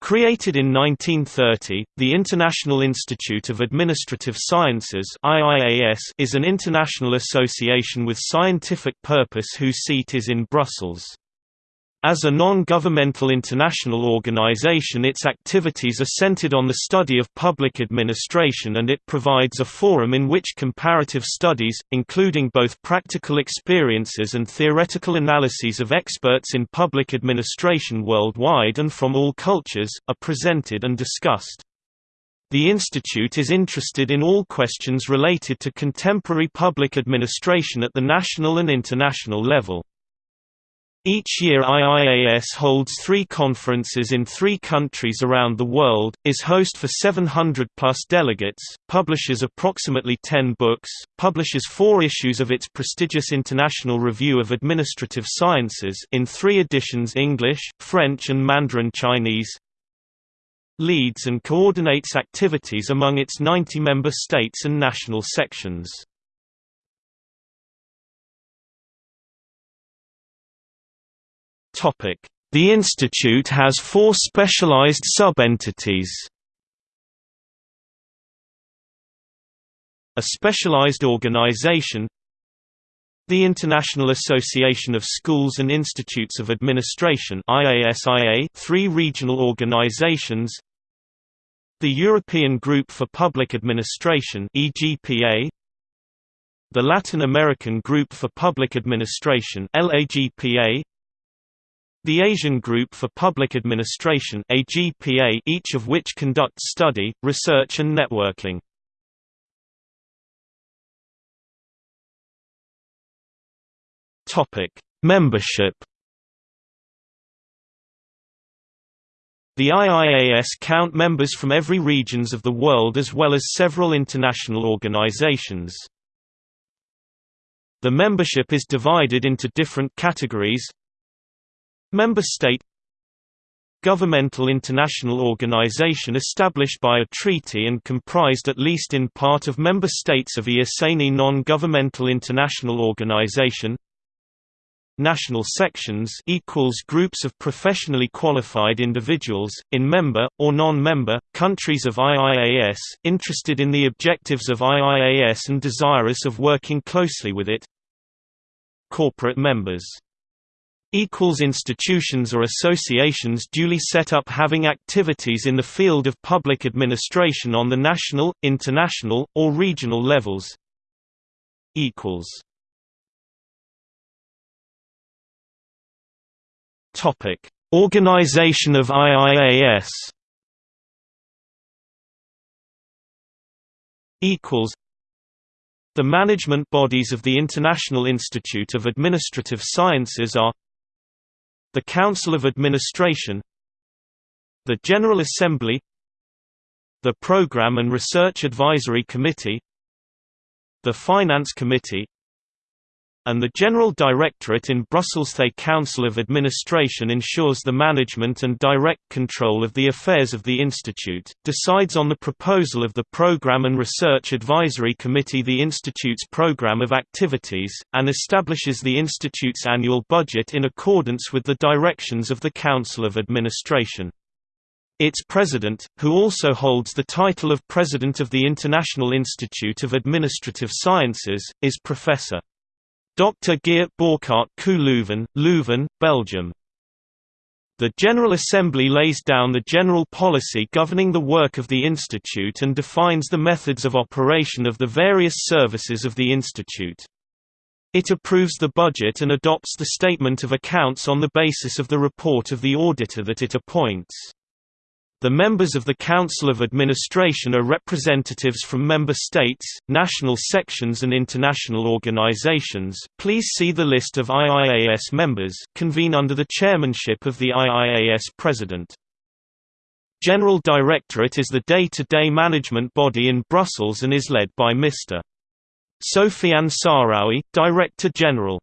Created in 1930, the International Institute of Administrative Sciences is an international association with scientific purpose whose seat is in Brussels. As a non-governmental international organization its activities are centered on the study of public administration and it provides a forum in which comparative studies, including both practical experiences and theoretical analyses of experts in public administration worldwide and from all cultures, are presented and discussed. The Institute is interested in all questions related to contemporary public administration at the national and international level. Each year IIAS holds three conferences in three countries around the world, is host for 700-plus delegates, publishes approximately 10 books, publishes four issues of its prestigious International Review of Administrative Sciences in three editions English, French and Mandarin Chinese, leads and coordinates activities among its 90 member states and national sections. The institute has four specialized sub-entities. A specialized organization the International Association of Schools and Institutes of Administration three regional organizations the European Group for Public Administration EGPA, the Latin American Group for Public Administration LAGPA, the Asian Group for Public Administration AGPA, each of which conducts study, research and networking. Topic: Membership. The IIAS count members from every regions of the world as well as several international organizations. The membership is divided into different categories Member state Governmental international organization established by a treaty and comprised at least in part of member states of IASANI non-governmental international organization National sections equals groups of professionally qualified individuals, in member, or non-member, countries of IIAS, interested in the objectives of IIAS and desirous of working closely with it. Corporate members institutions or associations duly set up having activities in the field of public administration on the national, international, or regional levels. Topic: Organization of IIAS. Equals. The management bodies of the International Institute of Administrative Sciences are the Council of Administration The General Assembly The Program and Research Advisory Committee The Finance Committee and the General Directorate in Brussels. The Council of Administration ensures the management and direct control of the affairs of the Institute, decides on the proposal of the Programme and Research Advisory Committee the Institute's programme of activities, and establishes the Institute's annual budget in accordance with the directions of the Council of Administration. Its president, who also holds the title of President of the International Institute of Administrative Sciences, is Professor. Dr. Geert Bouckaert KU Leuven, Leuven, Belgium. The General Assembly lays down the general policy governing the work of the Institute and defines the methods of operation of the various services of the Institute. It approves the budget and adopts the statement of accounts on the basis of the report of the auditor that it appoints. The members of the Council of Administration are representatives from member states, national sections and international organizations. Please see the list of IIAS members, convene under the chairmanship of the IIAS president. General Directorate is the day-to-day -day management body in Brussels and is led by Mr. Sofiane Sahraoui, Director General.